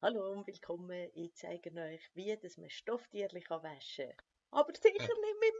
Hallo und willkommen. Ich zeige euch, wie dass man Stofftierchen waschen kann. Aber sicher äh. nicht mit.